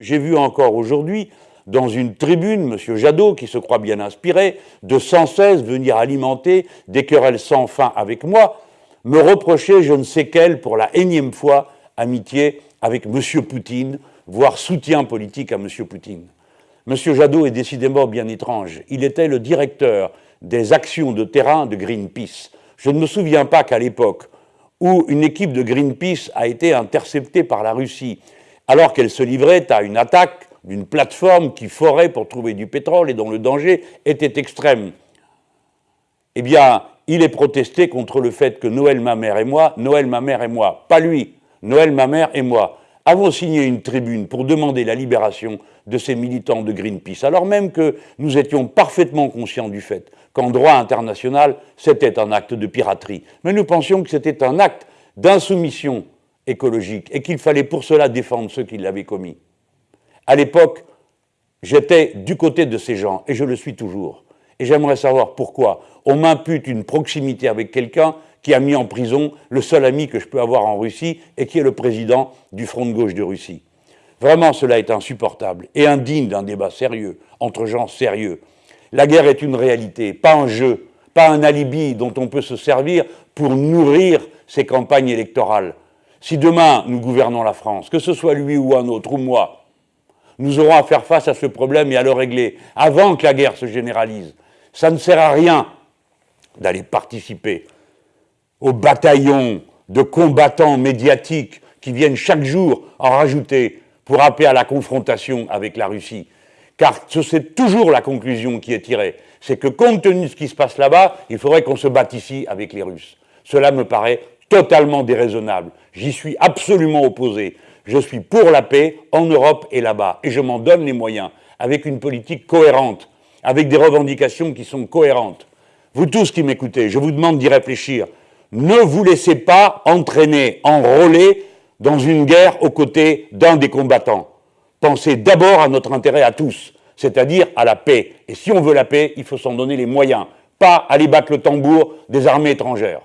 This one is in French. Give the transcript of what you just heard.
J'ai vu encore aujourd'hui, dans une tribune, M. Jadot, qui se croit bien inspiré, de sans cesse venir alimenter des querelles sans fin avec moi, me reprocher je ne sais quelle, pour la énième fois, amitié avec M. Poutine, voire soutien politique à M. Poutine. M. Jadot est décidément bien étrange. Il était le directeur des actions de terrain de Greenpeace. Je ne me souviens pas qu'à l'époque où une équipe de Greenpeace a été interceptée par la Russie alors qu'elle se livrait à une attaque d'une plateforme qui forait pour trouver du pétrole et dont le danger était extrême. Eh bien, il est protesté contre le fait que Noël, ma mère et moi, Noël, ma mère et moi, pas lui, Noël, ma mère et moi, avons signé une tribune pour demander la libération de ces militants de Greenpeace, alors même que nous étions parfaitement conscients du fait qu'en droit international, c'était un acte de piraterie. Mais nous pensions que c'était un acte d'insoumission écologique et qu'il fallait pour cela défendre ceux qui l'avaient commis. À l'époque, j'étais du côté de ces gens et je le suis toujours. Et j'aimerais savoir pourquoi on m'impute une proximité avec quelqu'un qui a mis en prison le seul ami que je peux avoir en Russie et qui est le président du Front de gauche de Russie. Vraiment, cela est insupportable et indigne d'un débat sérieux, entre gens sérieux. La guerre est une réalité, pas un jeu, pas un alibi dont on peut se servir pour nourrir ses campagnes électorales. Si demain nous gouvernons la France, que ce soit lui ou un autre, ou moi, nous aurons à faire face à ce problème et à le régler avant que la guerre se généralise. Ça ne sert à rien d'aller participer au bataillon de combattants médiatiques qui viennent chaque jour en rajouter pour appeler à la confrontation avec la Russie. Car c'est toujours la conclusion qui est tirée. C'est que compte tenu de ce qui se passe là-bas, il faudrait qu'on se batte ici avec les Russes. Cela me paraît totalement déraisonnable. J'y suis absolument opposé. Je suis pour la paix en Europe et là-bas. Et je m'en donne les moyens, avec une politique cohérente, avec des revendications qui sont cohérentes. Vous tous qui m'écoutez, je vous demande d'y réfléchir. Ne vous laissez pas entraîner, enrôler dans une guerre aux côtés d'un des combattants. Pensez d'abord à notre intérêt à tous, c'est-à-dire à la paix. Et si on veut la paix, il faut s'en donner les moyens, pas aller battre le tambour des armées étrangères.